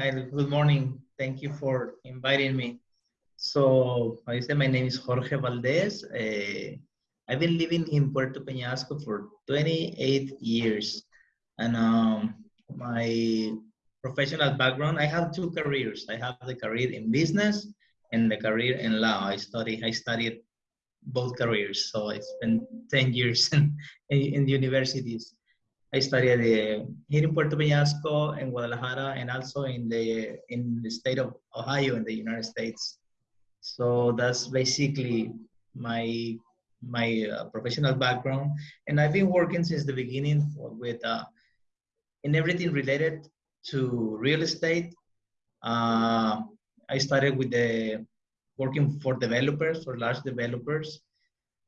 Good morning. Thank you for inviting me. So, I say my name is Jorge Valdez. Uh, I've been living in Puerto Peñasco for 28 years. And um, my professional background, I have two careers. I have the career in business and the career in law. I study, I studied both careers. So I spent 10 years in, in universities. I studied uh, here in Puerto Peñasco, in Guadalajara, and also in the in the state of Ohio in the United States. So that's basically my my uh, professional background, and I've been working since the beginning with uh, in everything related to real estate. Uh, I started with the working for developers, for large developers,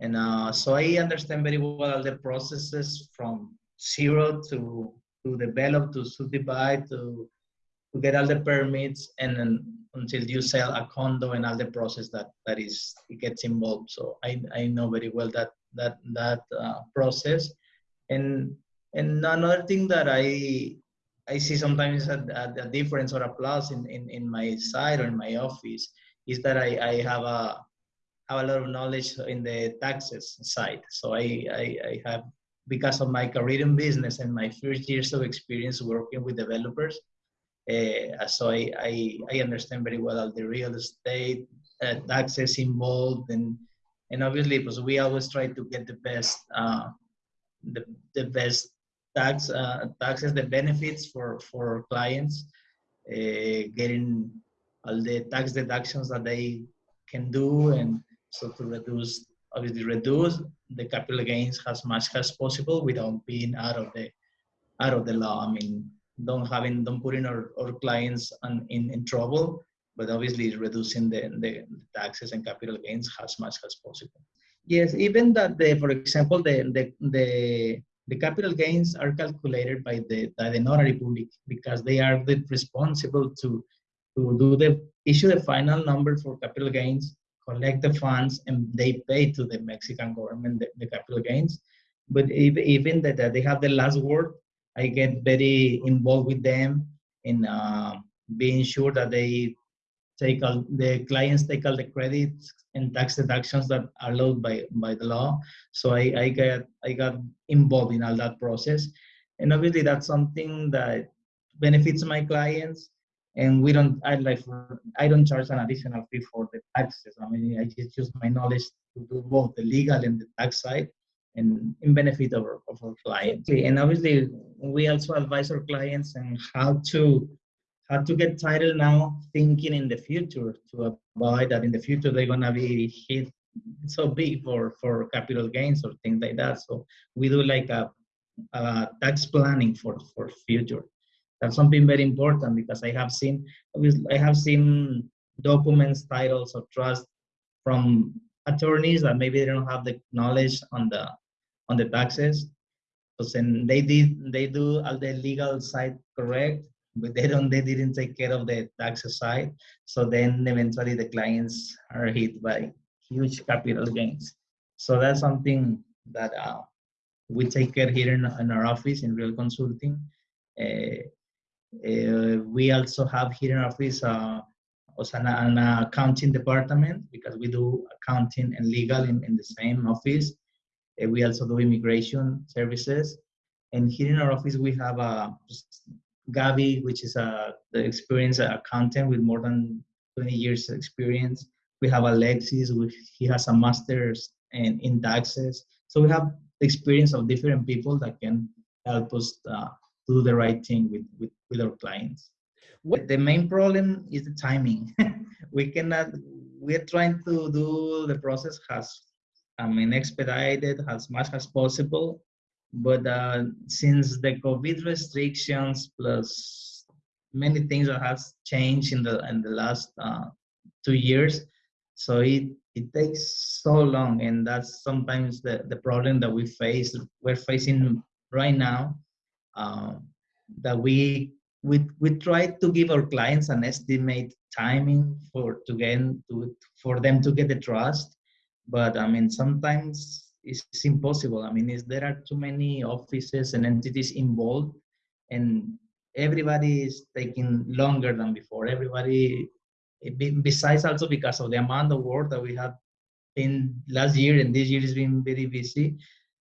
and uh, so I understand very well the processes from zero to to develop, to subdivide, to to get all the permits, and then until you sell a condo and all the process that that is it gets involved. So I I know very well that that that uh, process, and and another thing that I I see sometimes a, a, difference or a plus in, in, in my side or in my office is that I, I have a have a lot of knowledge in the taxes side. So I, I, I have because of my career in business and my first years of experience working with developers. Uh, so I, I, I, understand very well all the real estate uh, taxes involved and and obviously because we always try to get the best uh, the, the best tax uh, taxes the benefits for for clients uh, getting all the tax deductions that they can do and so to reduce obviously reduce the capital gains as much as possible without being out of the out of the law. I mean, don't having don't putting our, our clients on, in, in trouble, but obviously reducing the, the taxes and capital gains as much as possible. Yes, even that the for example the the the, the capital gains are calculated by the by the notary public because they are the responsible to to do the issue the final number for capital gains collect the funds and they pay to the Mexican government the, the capital gains. But even, even that, they have the last word, I get very involved with them in uh, being sure that they take all the clients take all the credits and tax deductions that are allowed by by the law. So I, I got I got involved in all that process, and obviously that's something that benefits my clients and we don't i like i don't charge an additional fee for the taxes. I mean i just use my knowledge to do both the legal and the tax side and in benefit of our, of our clients. And obviously we also advise our clients on how to how to get title now thinking in the future to avoid that in the future they're going to be hit so big for for capital gains or things like that. So we do like a, a tax planning for for future that's something very important because I have seen I have seen documents, titles of trust from attorneys that maybe they don't have the knowledge on the on the taxes. So then they did they do all the legal side correct, but they don't they didn't take care of the taxes side. So then eventually the clients are hit by huge capital gains. So that's something that uh, we take care here in, in our office in Real Consulting. Uh, uh, we also have here in our office uh, also an, an, accounting department because we do accounting and legal in, in the same office. Uh, we also do immigration services. And here in our office, we have uh, Gabi, which is a, the experienced accountant with more than 20 years experience. We have Alexis, which he has a master's in, in taxes. So we have experience of different people that can help us uh, do the right thing with, with, with our clients. What the main problem is the timing. we cannot, we're trying to do the process as, I mean, expedited as much as possible. But uh, since the COVID restrictions plus many things that has changed in the in the last uh, two years, so it it takes so long, and that's sometimes the the problem that we face. We're facing right now um, that we we we try to give our clients an estimate timing for to to for them to get the trust but i mean sometimes it's impossible i mean is there are too many offices and entities involved and everybody is taking longer than before. Everybody, besides also because of the amount of work that we have in last year and this year has been very busy.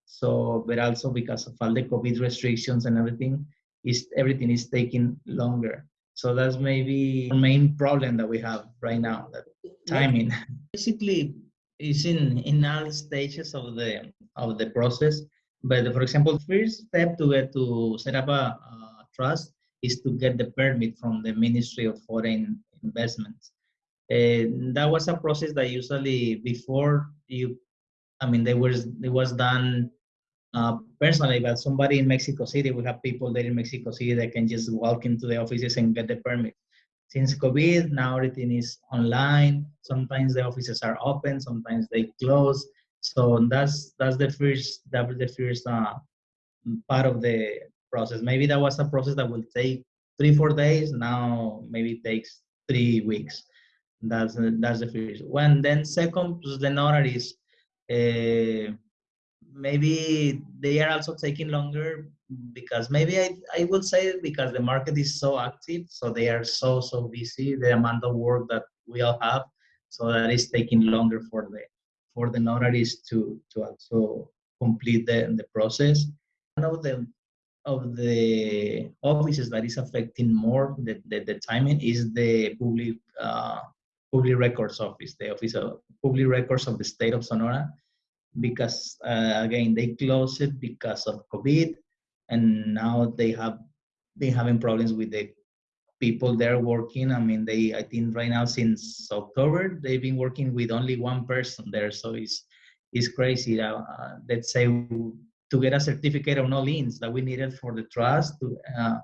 So, but also because of all the COVID restrictions and everything, is everything is taking longer. So that's maybe the main problem that we have right now, that timing. Basically, it's in, in all stages of the of the process. But for example, first step to get to set up a, a trust is to get the permit from the Ministry of Foreign Investments. And that was a process that usually before you, I mean, there was it was done uh, personally, but somebody in Mexico City, we have people there in Mexico City that can just walk into the offices and get the permit. Since COVID, now everything is online. Sometimes the offices are open, sometimes they close. So that's that's the first that was the first uh, part of the process. Maybe that was a process that will take three four days. Now maybe it takes three weeks. That's that's the first one. Then second, the notaries. Uh, maybe they are also taking longer because maybe I, I would say because the market is so active so they are so so busy the amount of work that we all have so that is taking longer for the for the notaries to to also complete the, the process. One of the of the offices that is affecting more the, the, the timing is the public uh, public records office the office of public records of the state of sonora because uh, again they closed it because of COVID, and now they have been having problems with the people there working. I mean, they I think right now since October they've been working with only one person there, so it's it's crazy. Uh, uh, let's say to get a certificate of no liens that we needed for the trust to, uh,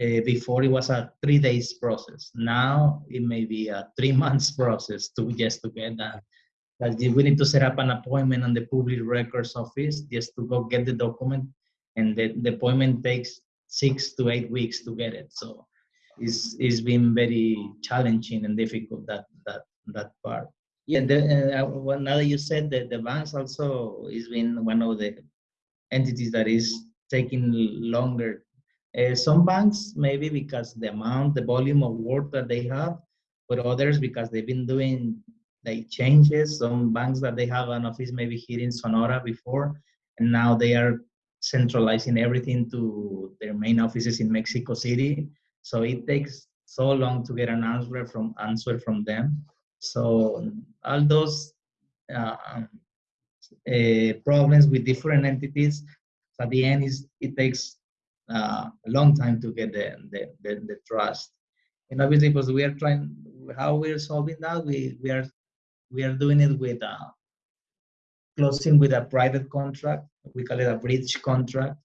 uh, before it was a three days process. Now it may be a three months process to just to get that that we need to set up an appointment on the public records office just to go get the document. And the, the appointment takes six to eight weeks to get it. So it's it's been very challenging and difficult that that that part. Yeah. The, uh, well, now that you said that the banks also is been one of the entities that is taking longer uh, some banks maybe because the amount the volume of work that they have but others because they've been doing like changes. Some banks that they have an office maybe here in Sonora before, and now they are centralizing everything to their main offices in Mexico City. So it takes so long to get an answer from answer from them. So all those uh, uh, problems with different entities, at the end is it takes uh, a long time to get the, the, the, the trust. And obviously, because we are trying, how we're solving that, we, we are we are doing it with a closing with a private contract. We call it a bridge contract.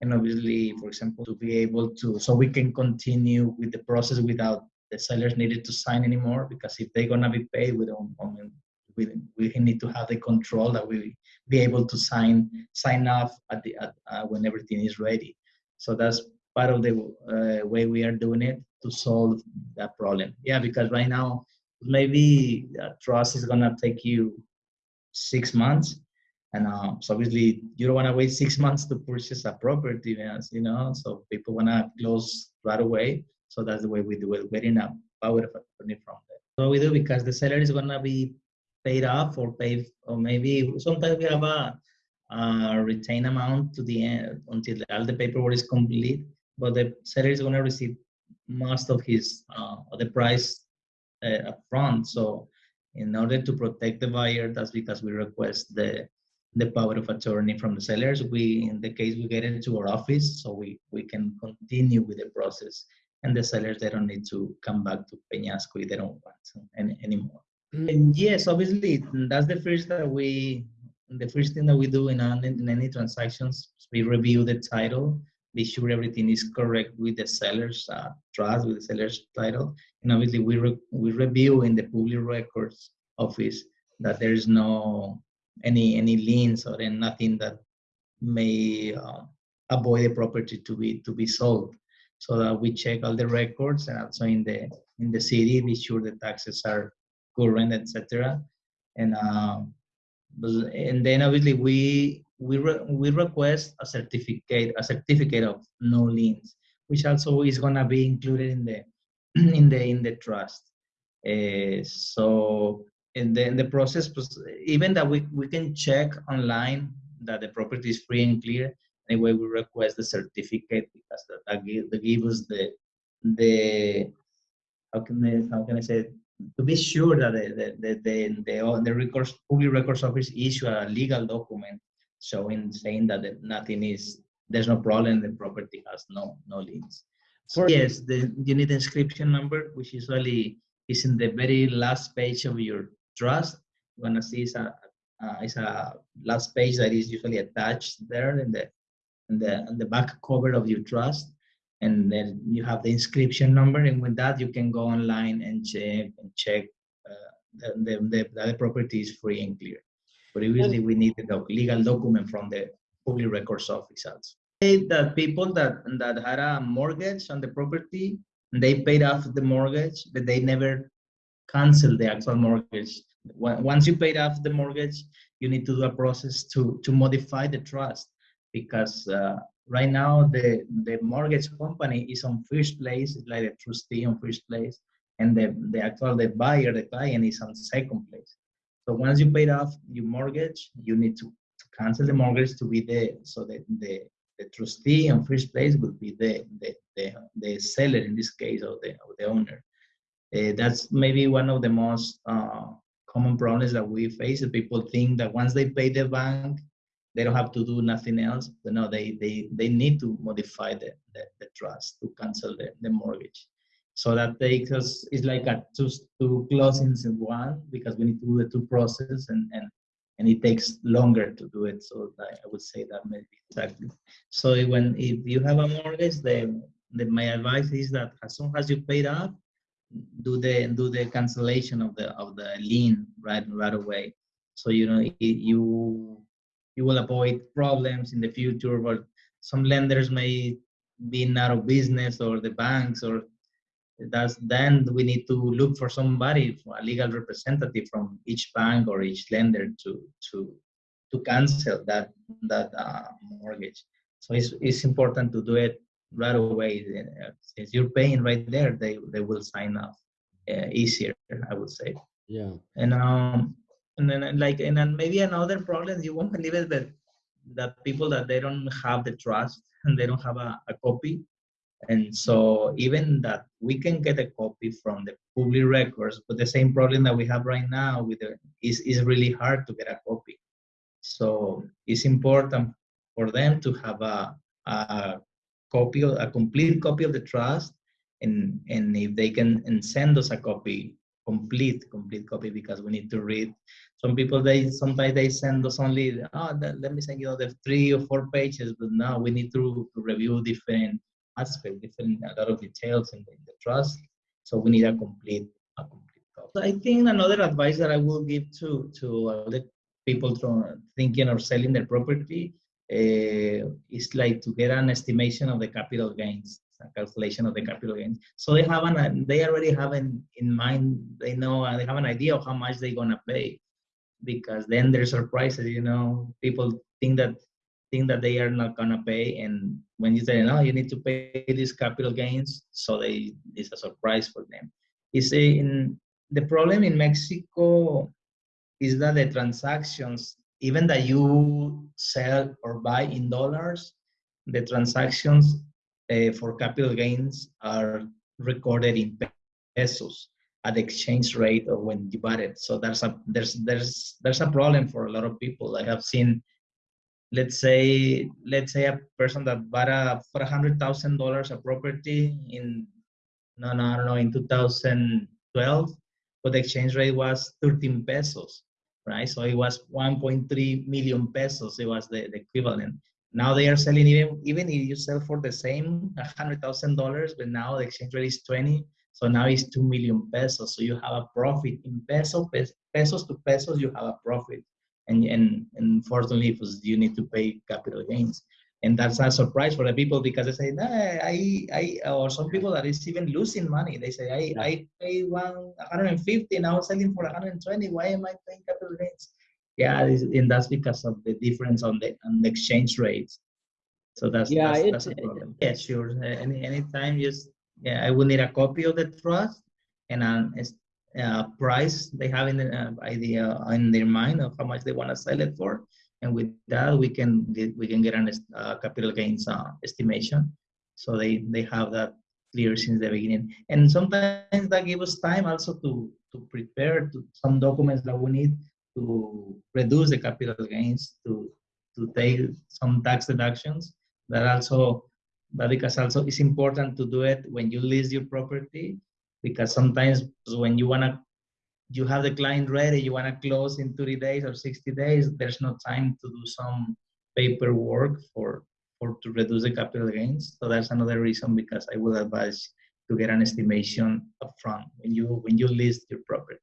And obviously, for example, to be able to, so we can continue with the process without the sellers needed to sign anymore because if they're gonna be paid, we don't, I mean, we, we need to have the control that we be able to sign sign off at the at, uh, when everything is ready. So that's part of the uh, way we are doing it to solve that problem. Yeah, because right now maybe trust is gonna take you six months. And uh, so obviously you don't want to wait six months to purchase a property you know? So people want to close right away. So that's the way we do it getting a power of attorney from there so we do because the seller is going to be paid off or paid or maybe sometimes we have a, retain amount to the end until all the paperwork is complete but the seller is going to receive most of his uh, the price uh, upfront. So in order to protect the buyer, that's because we request the the power of attorney from the sellers. We, in the case we get into our office, so we we can continue with the process, and the sellers they don't need to come back to Peñasco if they don't want any, anymore. Mm. And yes, obviously that's the first that we the first thing that we do in, in any transactions we review the title be sure everything is correct with the seller's uh, trust, with the seller's title. And obviously we, re we review in the public records office that there is no any any liens or nothing that may uh, avoid the property to be to be sold. So that we check all the records and also in the in the city, be sure the taxes are current, etc. And um, and then obviously we we, re we request a certificate, a certificate of no liens. which also is gonna be included in the in the in the trust. Uh, so in the in the process, even that we we can check online that the property is free and clear. Anyway, we request the certificate because that, that, give, that give us the the how can I, how can I say it? To be sure that the the the the, the, the records public records office issue a legal document showing saying that nothing is there's no problem the property has no no liens so yes the you need inscription number which usually is in the very last page of your trust. You're gonna see it's a uh, it's a last page that is usually attached there in the in the in the back cover of your trust and then you have the inscription number and with that you can go online and check and check uh, the, the, the, the property is free and clear. But usually we need a legal document from the public records officers that people that that had a mortgage on the property they paid off the mortgage but they never canceled the actual mortgage. Once you paid off the mortgage you need to do a process to to modify the trust because uh, right now the the mortgage company is on first place like the trustee on first place and the the actual the buyer the client is on second place. So once you paid off your mortgage you need to, to cancel the mortgage to be there so that the the trustee on first place would be the the the, the seller in this case or the or the owner. Uh, that's maybe one of the most uh, common problems that we face. People think that once they pay the bank they don't have to do nothing else. But no, they they they need to modify the the, the trust to cancel the, the mortgage. So that takes us it's like a two two closings in one because we need to do the two process and and and it takes longer to do it. So I would say that maybe exactly. So when if you have a mortgage, the, the my advice is that as soon as you paid off, do the do the cancellation of the of the lien right right away. So you know you you will avoid problems in the future but some lenders may be out of business or the banks or that's then we need to look for somebody a legal representative from each bank or each lender to to to cancel that that uh, mortgage. So it's, it's important to do it right away. Since you're paying right there they they will sign off uh, easier i would say. Yeah. And um and then like and then maybe another problem you won't believe it but the people that they don't have the trust and they don't have a, a copy. And so even that we can get a copy from the public records but the same problem that we have right now with the is is really hard to get a copy. So it's important for them to have a, a copy a complete copy of the trust and and if they can and send us a copy complete complete copy because we need to read. Some people they sometimes they send us only oh let me send you the three or four pages but now we need to, to review different aspects different a lot of details in the, in the, trust. So we need a complete a complete copy. So i think another advice that i will give to to the people thinking or selling their property uh, is like to get an estimation of the capital gains calculation of the capital gains. So they have an, they already have in, in mind, they know, they have an idea of how much they're gonna pay. Because then there's surprises you know people think that think that they are not gonna pay. And when you say no you need to pay these capital gains so they it's a surprise for them. Is in the problem in mexico is that the transactions even that you sell or buy in dollars the transactions uh, for capital gains are recorded in pesos at the exchange rate of when it. So there's a there's there's there's a problem for a lot of people. I have seen, let's say let's say a person that bought a for a hundred thousand dollars a property in no no I don't know in 2012, but the exchange rate was 13 pesos, right? So it was 1.3 million pesos. It was the, the equivalent. Now they are selling even even if you sell for the same hundred thousand dollars, but now the exchange rate is 20 so now it's 2 million pesos. So you have a profit in peso, pesos to pesos, you have a profit. And, and, and unfortunately, you need to pay capital gains. And that's a surprise for the people because they say, nah, I, I, or some people that is even losing money. They say, I, I pay one 150, now selling for 120. Why am I paying capital gains? Yeah, and that's because of the difference on the, on the exchange rates. So that's Yeah, that's, it- that's a problem. Yeah, sure. Uh, Any anytime, just yeah, I will need a copy of the trust and an uh, price they have in the uh, idea in their mind of how much they want to sell it for, and with that we can get- we can get an uh, capital gains uh, estimation. So they they have that clear since the beginning, and sometimes that gives us time also to to prepare to some documents that we need to reduce the capital gains to to take some tax deductions. That also that because also it's important to do it when you list your property because sometimes when you want to you have the client ready you want to close in 30 days or 60 days there's no time to do some paperwork for for to reduce the capital gains. So that's another reason because i would advise to get an estimation upfront when you when you list your property.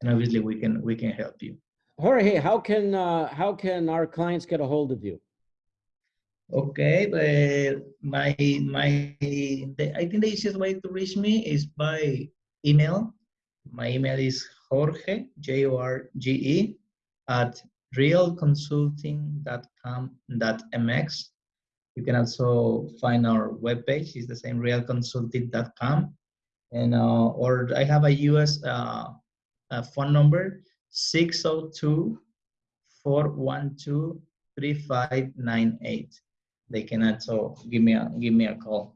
And obviously we can we can help you Jorge, how can, uh, how can our clients get a hold of you? Okay, but my my the, I think the easiest way to reach me is by email. My email is Jorge J O R G E at realconsulting.com.mx. You can also find our webpage. It's the same realconsulting.com. And uh, or I have a US uh, uh, phone number 602 412 3598 they can also give me a give me a call